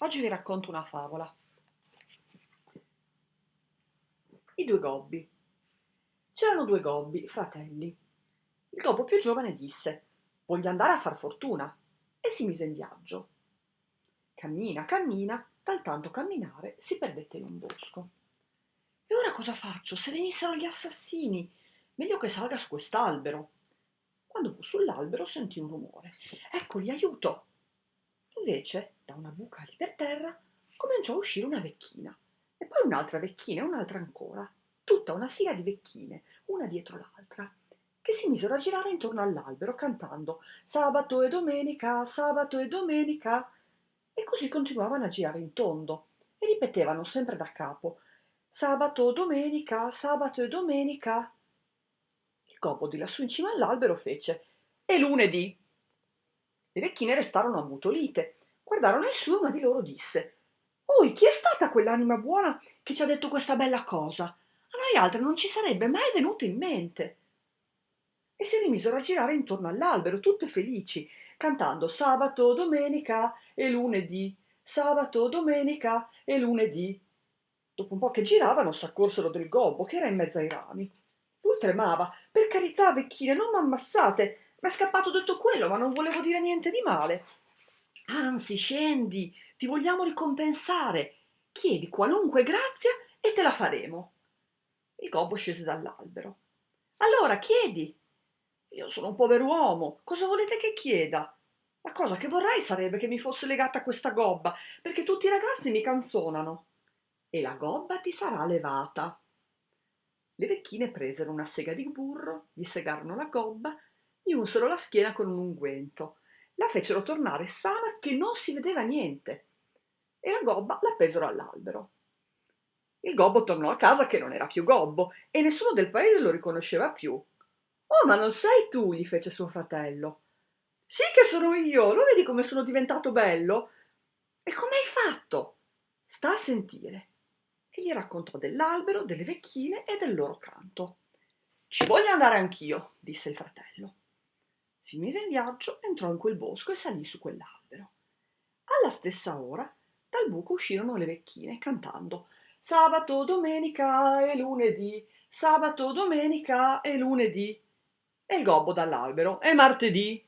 Oggi vi racconto una favola. I due gobbi. C'erano due gobbi, fratelli. Il gobbo più giovane disse, voglio andare a far fortuna, e si mise in viaggio. Cammina, cammina, dal tanto camminare si perdette in un bosco. E ora cosa faccio? Se venissero gli assassini, meglio che salga su quest'albero. Quando fu sull'albero sentì un rumore. Eccoli, aiuto! Invece, da una buca lì per terra, cominciò a uscire una vecchina, e poi un'altra vecchina e un'altra ancora, tutta una fila di vecchine, una dietro l'altra, che si misero a girare intorno all'albero cantando sabato e domenica, sabato e domenica, e così continuavano a girare in tondo e ripetevano sempre da capo sabato, domenica, sabato e domenica. Il gobbo di lassù in cima all'albero fece e lunedì. Le vecchine restarono ammutolite, guardarono in su e una di loro disse Oi, chi è stata quell'anima buona che ci ha detto questa bella cosa? A noi altre non ci sarebbe mai venuto in mente. E si rimisero a girare intorno all'albero, tutte felici, cantando sabato, domenica e lunedì, sabato, domenica e lunedì. Dopo un po' che giravano s'accorsero del gobbo che era in mezzo ai rami. Lui tremava. Per carità, vecchine, non m'ammassate. M'è scappato detto quello, ma non volevo dire niente di male. Anzi, scendi, ti vogliamo ricompensare. Chiedi qualunque grazia e te la faremo. Il gobbo scese dall'albero. Allora, chiedi. Io sono un pover'uomo, cosa volete che chieda? La cosa che vorrei sarebbe che mi fosse legata a questa gobba, perché tutti i ragazzi mi canzonano. E la gobba ti sarà levata. Le vecchine presero una sega di burro, gli segarono la gobba gli unsero la schiena con un unguento, la fecero tornare sana che non si vedeva niente e la gobba la pesero all'albero. Il gobbo tornò a casa che non era più gobbo e nessuno del paese lo riconosceva più. Oh, ma non sei tu, gli fece suo fratello. Sì che sono io, lo vedi come sono diventato bello? E come hai fatto? Sta a sentire. E gli raccontò dell'albero, delle vecchine e del loro canto. Ci voglio andare anch'io, disse il fratello. Si mise in viaggio, entrò in quel bosco e salì su quell'albero. Alla stessa ora, dal buco uscirono le vecchine cantando Sabato, domenica e lunedì, sabato, domenica e lunedì. E il gobbo dall'albero, è martedì.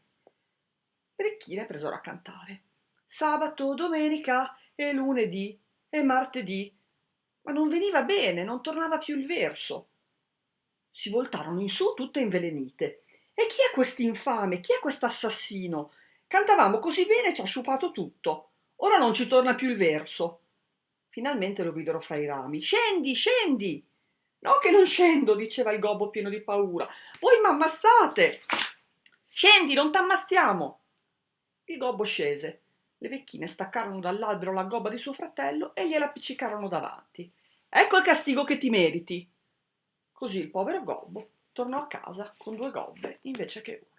Le vecchine presero a cantare Sabato, domenica e lunedì e martedì. Ma non veniva bene, non tornava più il verso. Si voltarono in su tutte invelenite e chi è quest'infame? Chi è quest'assassino? Cantavamo così bene e ci ha sciupato tutto. Ora non ci torna più il verso. Finalmente lo videro fra i rami. Scendi, scendi! No che non scendo, diceva il gobbo pieno di paura. Voi m'ammazzate! Scendi, non t'ammazziamo! Il gobbo scese. Le vecchine staccarono dall'albero la gobba di suo fratello e gliela appiccicarono davanti. Ecco il castigo che ti meriti. Così il povero gobbo tornò a casa con due gobbe invece che una.